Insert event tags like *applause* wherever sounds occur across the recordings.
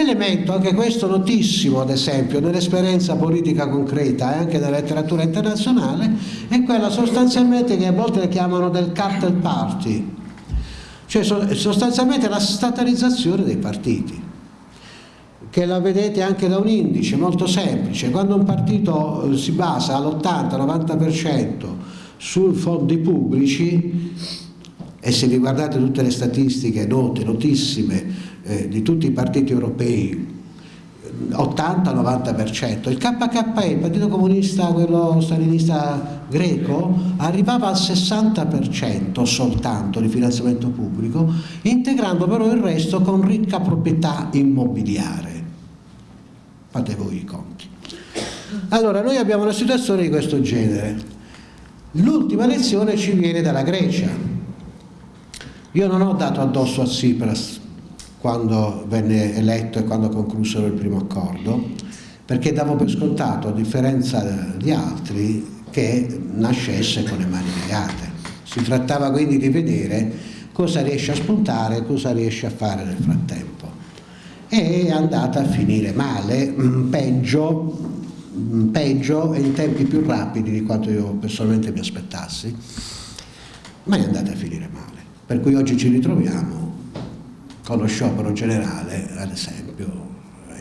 L'elemento, anche questo notissimo ad esempio, nell'esperienza politica concreta e anche nella letteratura internazionale, è quella sostanzialmente che a volte chiamano del cartel party, cioè sostanzialmente la statalizzazione dei partiti che la vedete anche da un indice molto semplice, quando un partito eh, si basa all'80-90% su fondi pubblici e se vi guardate tutte le statistiche note, notissime eh, di tutti i partiti europei 80-90%, il KKE, il Partito Comunista, quello stalinista greco, arrivava al 60% soltanto di finanziamento pubblico, integrando però il resto con ricca proprietà immobiliare. Fate voi i conti. Allora, noi abbiamo una situazione di questo genere. L'ultima lezione ci viene dalla Grecia. Io non ho dato addosso a Tsipras quando venne eletto e quando conclusero il primo accordo, perché davo per scontato, a differenza di altri, che nascesse con le mani legate. Si trattava quindi di vedere cosa riesce a spuntare, cosa riesce a fare nel frattempo. E è andata a finire male, mm, peggio, mm, peggio e in tempi più rapidi di quanto io personalmente mi aspettassi, ma è andata a finire male. Per cui oggi ci ritroviamo con lo sciopero generale, ad esempio,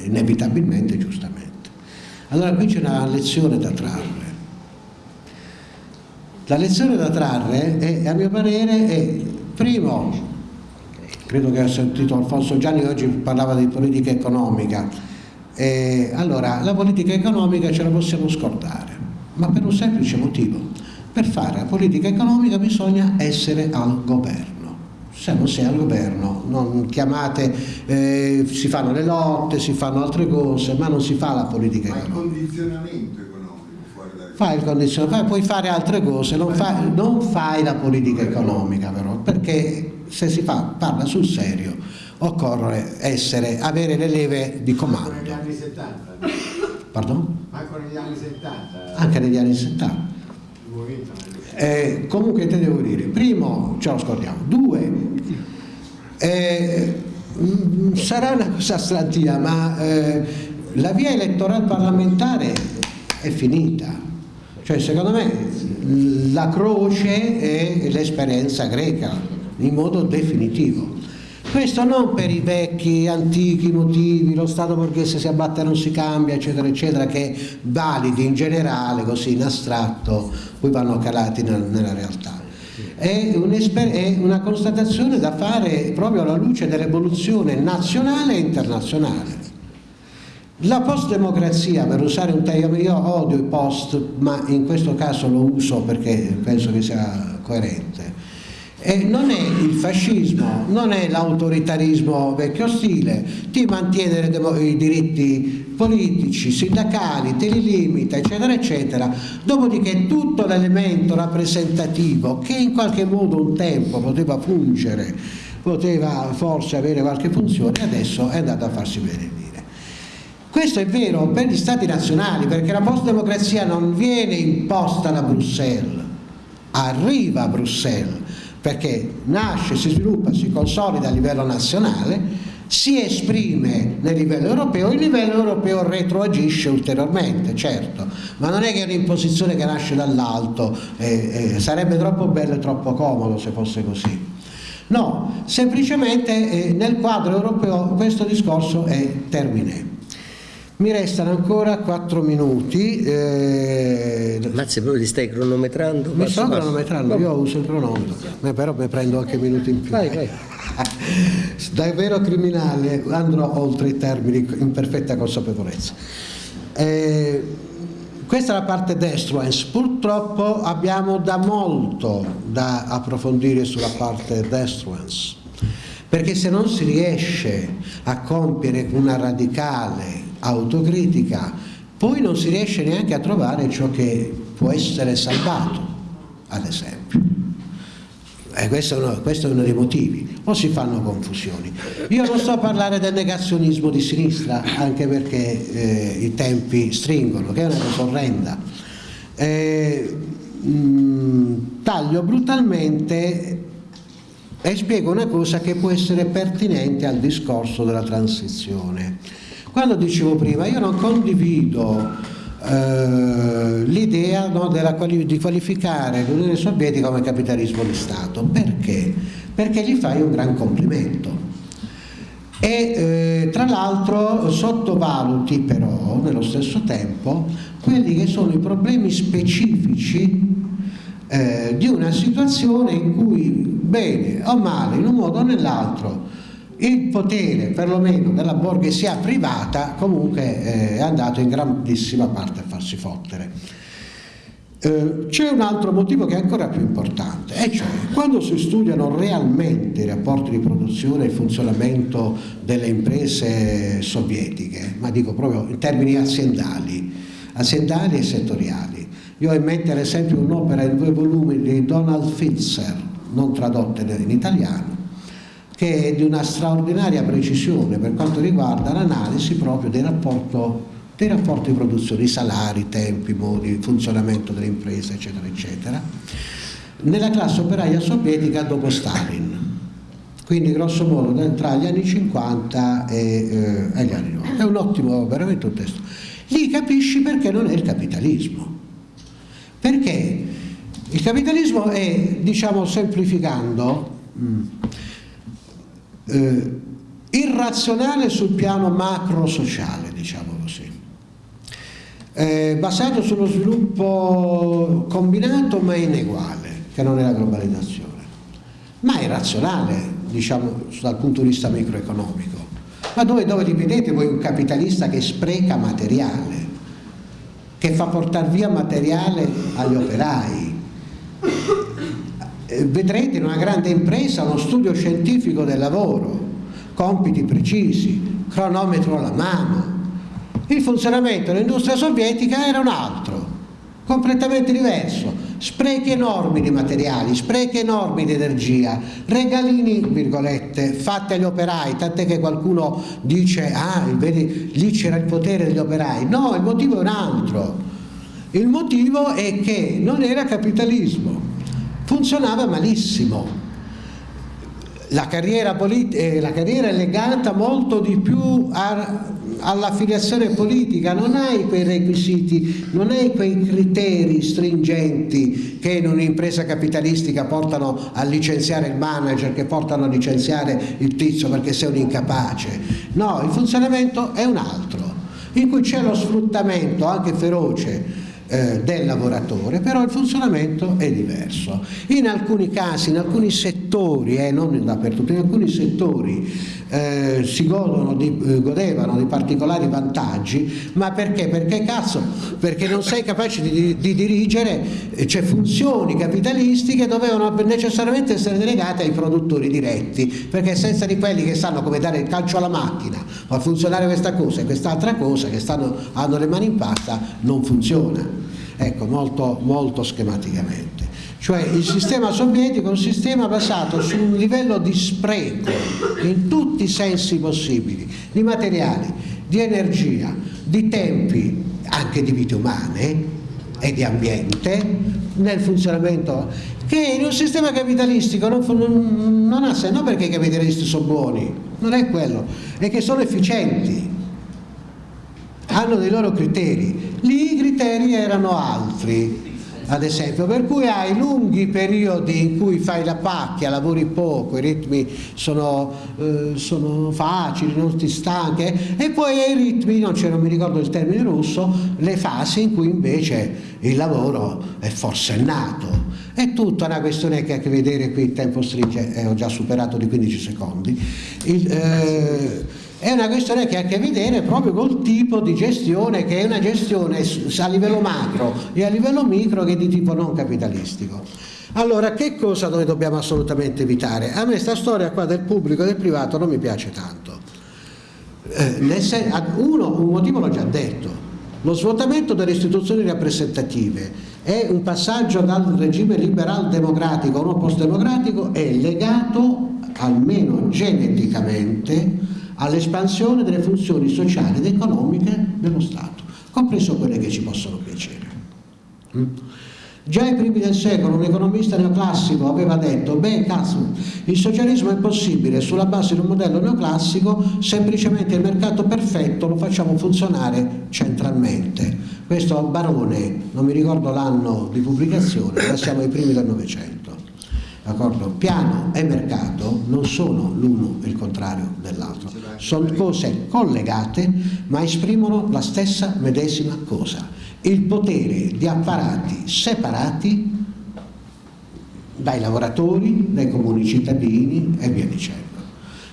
inevitabilmente e giustamente. Allora qui c'è una lezione da trarre. La lezione da trarre è, a mio parere, è, primo, credo che ho sentito Alfonso Gianni oggi parlava di politica economica, eh, allora la politica economica ce la possiamo scordare, ma per un semplice motivo. Per fare la politica economica bisogna essere al governo se non si è al governo, non chiamate, eh, si fanno le lotte, si fanno altre cose, ma non si fa la politica economica. Ma il condizionamento economico fuori dal Fai il condizionamento, puoi fare altre cose, non fai, non fai la politica economica però, perché se si fa, parla sul serio, occorre essere, avere le leve di comando. Anche negli anni 70. Pardon? Anche negli anni 70. Anche negli anni 70. Eh, comunque te devo dire, primo, ce lo scordiamo, due, eh, mm, sarà una cosa stratia, ma eh, la via elettorale parlamentare è finita, cioè secondo me la croce è l'esperienza greca in modo definitivo. Questo non per i vecchi, antichi motivi, lo Stato borghese si abbatte non si cambia, eccetera, eccetera, che validi in generale, così in astratto, poi vanno calati nella realtà. È, è una constatazione da fare proprio alla luce dell'evoluzione nazionale e internazionale. La post-democrazia, per usare un termine, io odio i post, ma in questo caso lo uso perché penso che sia coerente, e non è il fascismo, non è l'autoritarismo vecchio stile, ti mantiene i diritti politici, sindacali, te li limita, eccetera, eccetera. Dopodiché tutto l'elemento rappresentativo che in qualche modo un tempo poteva fungere, poteva forse avere qualche funzione, adesso è andato a farsi benedire. Questo è vero per gli stati nazionali, perché la post-democrazia non viene imposta da Bruxelles, arriva a Bruxelles perché nasce, si sviluppa, si consolida a livello nazionale, si esprime nel livello europeo, il livello europeo retroagisce ulteriormente, certo, ma non è che è un'imposizione che nasce dall'alto, eh, eh, sarebbe troppo bello e troppo comodo se fosse così. No, semplicemente eh, nel quadro europeo questo discorso è termine. Mi restano ancora 4 minuti. Mazzi, proprio ti stai cronometrando? Mi sto cronometrando, io uso il cronometro, ma però mi prendo anche minuti in più. Vai, vai. *laughs* Davvero criminale, andrò oltre i termini in perfetta consapevolezza. Eh, questa è la parte destruence, purtroppo abbiamo da molto da approfondire sulla parte destruence, perché se non si riesce a compiere una radicale autocritica, poi non si riesce neanche a trovare ciò che può essere salvato, ad esempio. E questo, è uno, questo è uno dei motivi, o si fanno confusioni. Io non sto a parlare del negazionismo di sinistra, anche perché eh, i tempi stringono, che è una cosa orrenda. Eh, mh, taglio brutalmente e spiego una cosa che può essere pertinente al discorso della transizione. Quando dicevo prima, io non condivido eh, l'idea no, quali di qualificare l'Unione Sovietica come capitalismo di Stato. Perché? Perché gli fai un gran complimento. E eh, tra l'altro sottovaluti però nello stesso tempo quelli che sono i problemi specifici eh, di una situazione in cui, bene o male, in un modo o nell'altro, il potere perlomeno della borghesia privata comunque eh, è andato in grandissima parte a farsi fottere. Eh, c'è un altro motivo che è ancora più importante, e cioè quando si studiano realmente i rapporti di produzione e il funzionamento delle imprese sovietiche, ma dico proprio in termini aziendali, aziendali e settoriali, io ho in mente ad esempio un'opera in due volumi di Donald Fitzer, non tradotta in italiano, che è di una straordinaria precisione per quanto riguarda l'analisi proprio dei, rapporto, dei rapporti di produzione, i salari, i tempi, i modi, il funzionamento delle imprese, eccetera, eccetera, nella classe operaia sovietica dopo Stalin. Quindi grosso modo tra gli anni 50 e, eh, gli anni 90. È un ottimo, veramente un testo. Lì capisci perché non è il capitalismo perché il capitalismo è, diciamo semplificando, mm, eh, irrazionale sul piano macro-sociale, diciamo così, eh, basato sullo sviluppo combinato ma ineguale, che non è la globalizzazione, ma irrazionale, diciamo, dal punto di vista microeconomico. Ma dove, dove li vedete voi un capitalista che spreca materiale? che fa portare via materiale agli operai. Eh, vedrete in una grande impresa uno studio scientifico del lavoro, compiti precisi, cronometro alla mano. Il funzionamento dell'industria sovietica era un altro, completamente diverso, sprechi enormi di materiali, sprechi enormi di energia, regalini, virgolette, fatti agli operai, tant'è che qualcuno dice, ah, vedi, lì c'era il potere degli operai. No, il motivo è un altro. Il motivo è che non era capitalismo, funzionava malissimo. La carriera, eh, la carriera, è legata molto di più all'affiliazione politica, non hai quei requisiti, non hai quei criteri stringenti che in un'impresa capitalistica portano a licenziare il manager, che portano a licenziare il tizio perché sei un incapace. No, il funzionamento è un altro, in cui c'è lo sfruttamento anche feroce eh, del lavoratore, però il funzionamento è diverso. In alcuni casi, in alcuni settori, eh, non dappertutto, in alcuni settori eh, si di, eh, godevano di particolari vantaggi, ma perché? Perché cazzo? Perché non sei capace di, di dirigere, eh, cioè funzioni capitalistiche dovevano necessariamente essere delegate ai produttori diretti, perché senza di quelli che sanno come dare il calcio alla macchina, fa funzionare questa cosa e quest'altra cosa, che stanno, hanno le mani in pasta, non funziona ecco, molto, molto schematicamente. Cioè il sistema sovietico è un sistema basato su un livello di spreco in tutti i sensi possibili, di materiali, di energia, di tempi, anche di vite umane e di ambiente nel funzionamento che in un sistema capitalistico non, non, non ha senso, non perché i capitalisti sono buoni, non è quello, è che sono efficienti, hanno dei loro criteri, lì i criteri erano altri, ad esempio, per cui hai lunghi periodi in cui fai la pacchia, lavori poco, i ritmi sono, eh, sono facili, non ti stanchi, e poi hai i ritmi, non, non mi ricordo il termine russo, le fasi in cui invece il lavoro è forsennato. È tutta una questione che ha a che vedere qui, il tempo stringe, eh, ho già superato di 15 secondi. Il, eh, è una questione che ha a che vedere proprio col tipo di gestione che è una gestione a livello macro e a livello micro che è di tipo non capitalistico. Allora, che cosa noi dobbiamo assolutamente evitare? A me questa storia qua del pubblico e del privato non mi piace tanto. Eh, uno, un motivo l'ho già detto, lo svuotamento delle istituzioni rappresentative è un passaggio dal regime liberal democratico a uno post-democratico è legato, almeno geneticamente, all'espansione delle funzioni sociali ed economiche dello Stato, compreso quelle che ci possono piacere. Mm? Già ai primi del secolo un economista neoclassico aveva detto, beh cazzo, il socialismo è possibile sulla base di un modello neoclassico, semplicemente il mercato perfetto lo facciamo funzionare centralmente. Questo Barone, non mi ricordo l'anno di pubblicazione, ma siamo ai primi del Novecento. D'accordo? Piano e mercato non sono l'uno il contrario dell'altro, sono cose collegate ma esprimono la stessa medesima cosa il potere di apparati separati dai lavoratori, dai comuni cittadini e via dicendo.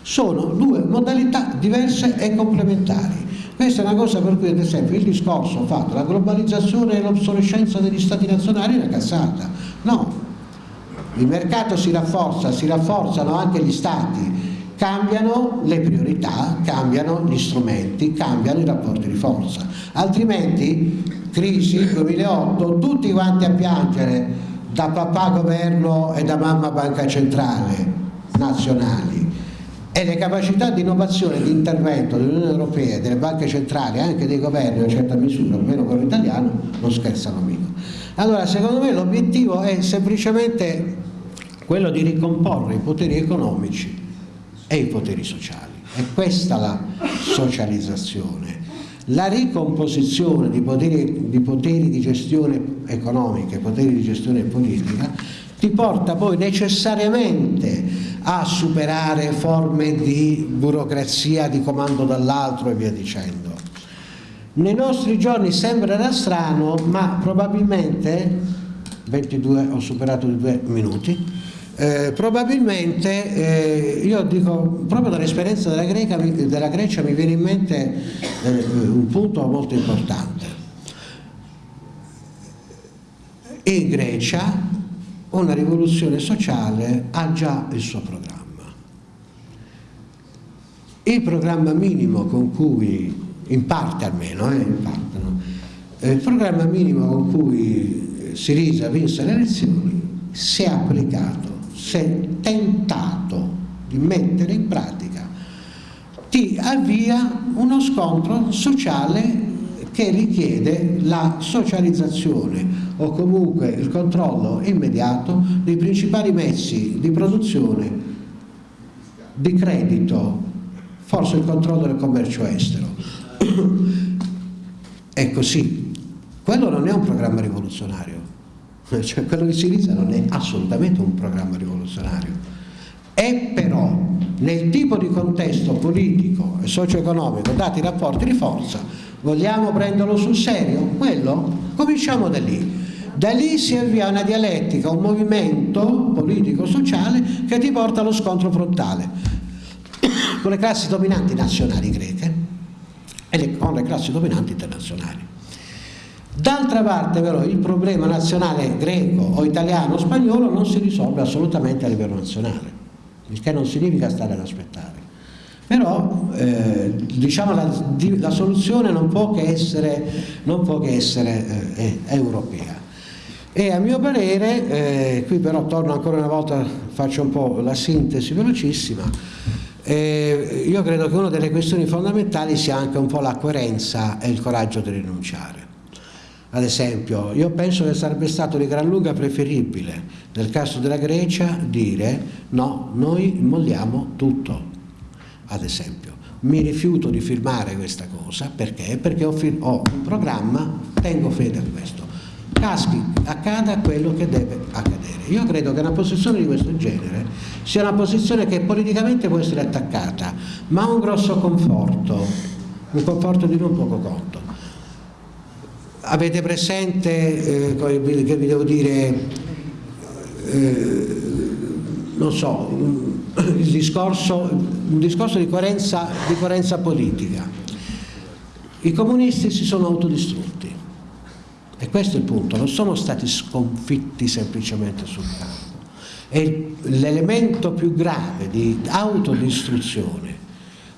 Sono due modalità diverse e complementari. Questa è una cosa per cui ad esempio il discorso fatto, la globalizzazione e l'obsolescenza degli stati nazionali è una cazzata. No, il mercato si rafforza, si rafforzano anche gli stati, cambiano le priorità, cambiano gli strumenti, cambiano i rapporti di forza. Altrimenti crisi 2008, tutti quanti a piangere da papà governo e da mamma banca centrale nazionali e le capacità di innovazione e di intervento dell'Unione Europea, delle banche centrali e anche dei governi una certa misura, almeno quello italiano, non scherzano mica. Allora secondo me l'obiettivo è semplicemente quello di ricomporre i poteri economici e i poteri sociali. È questa la socializzazione la ricomposizione di poteri, di poteri di gestione economica e poteri di gestione politica ti porta poi necessariamente a superare forme di burocrazia, di comando dall'altro e via dicendo. Nei nostri giorni sembrerà strano, ma probabilmente, 22 ho superato di due minuti, eh, probabilmente eh, io dico proprio dall'esperienza della, della, Grecia mi viene in mente eh, un punto molto importante in Grecia una rivoluzione sociale ha già il suo programma il programma minimo con cui in parte almeno eh, in parte, no? Eh, il programma minimo con cui Sirisa vinse le elezioni si è applicato è tentato di mettere in pratica, ti avvia uno scontro sociale che richiede la socializzazione o comunque il controllo immediato dei principali mezzi di produzione, di credito, forse il controllo del commercio estero. È così. Quello non è un programma rivoluzionario, *laughs* cioè quello di Siriza non è assolutamente un programma rivoluzionario è però nel tipo di contesto politico e socio-economico dati i rapporti di forza vogliamo prenderlo sul serio? quello? cominciamo da lì da lì si avvia una dialettica, un movimento politico-sociale che ti porta allo scontro frontale con le classi dominanti nazionali greche e con le classi dominanti internazionali D'altra parte però il problema nazionale greco o italiano o spagnolo non si risolve assolutamente a livello nazionale, il che non significa stare ad aspettare. Però eh, diciamo la, la, soluzione non può che essere, può che essere eh, europea. E a mio parere, eh, qui però torno ancora una volta, faccio un po' la sintesi velocissima, eh, io credo che una delle questioni fondamentali sia anche un po' la coerenza e il coraggio di rinunciare ad esempio, io penso che sarebbe stato di gran lunga preferibile, nel caso della Grecia, dire no, noi molliamo tutto, ad esempio. Mi rifiuto di firmare questa cosa, perché? Perché ho, ho un programma, tengo fede a questo. Caschi, accada quello che deve accadere. Io credo che una posizione di questo genere sia una posizione che politicamente può essere attaccata, ma ha un grosso conforto, un conforto di non poco conto avete presente, eh, che vi devo dire, eh, non so, il discorso, un discorso di coerenza, di coerenza politica. I comunisti si sono autodistrutti e questo è il punto, non sono stati sconfitti semplicemente sul campo. E l'elemento più grave di autodistruzione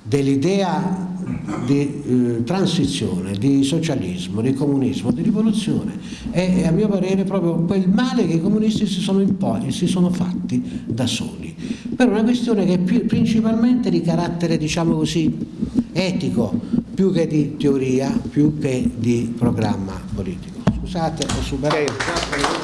dell'idea di eh, transizione, di socialismo, di comunismo, di rivoluzione è a mio parere proprio quel male che i comunisti si sono imposti, si sono fatti da soli, per una questione che è più, principalmente di carattere diciamo così etico, più che di teoria, più che di programma politico. Scusate, ho superato.